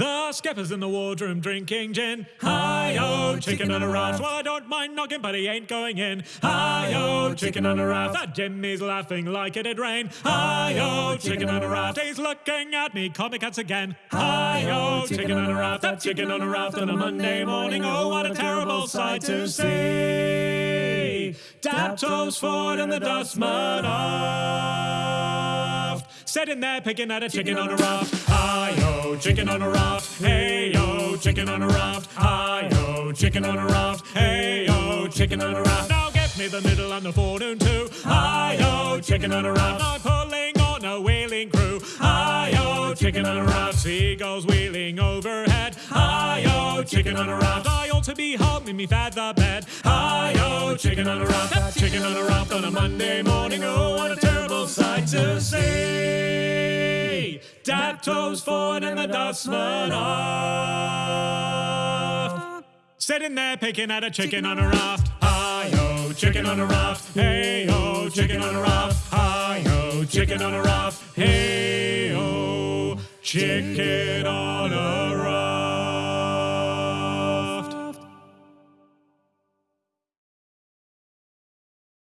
The skipper's in the wardroom drinking gin. Hi-yo, chicken on a raft. Well, I don't mind knocking, but he ain't going in. Hi-yo, chicken on a raft. That Jimmy's laughing like it did rain. Hi-yo, chicken on a raft. He's looking at me, comic cats again. Hi-yo, chicken on a raft. That chicken on a raft on a Monday morning. Oh, what a terrible sight to see. Daptoes Ford and the dustman aft. Sitting there picking at a chicken on a raft. Hi-yo, chicken on a raft. Hey-yo, chicken on a raft. Hi-yo, chicken on a raft. Hey-yo, chicken on a raft. Now give me the middle and the forenoon too. Hi-yo, chicken on a raft. I'm pulling on a whaling crew. Hi-yo, chicken on a raft. Seagulls wheeling overhead. Hi-yo, chicken on a raft. I ought to be home in me feather bed. Hi-yo, chicken on a raft. Chicken on a raft on a Monday morning. Oh, what a terrible sight to see. Daptoes Ford and the dustman aft. Sitting there picking at a chicken on a raft. Hi-yo, chicken on a raft. Hey-yo, chicken on a raft. Hi-yo, chicken on a raft. Hey-yo, chicken on.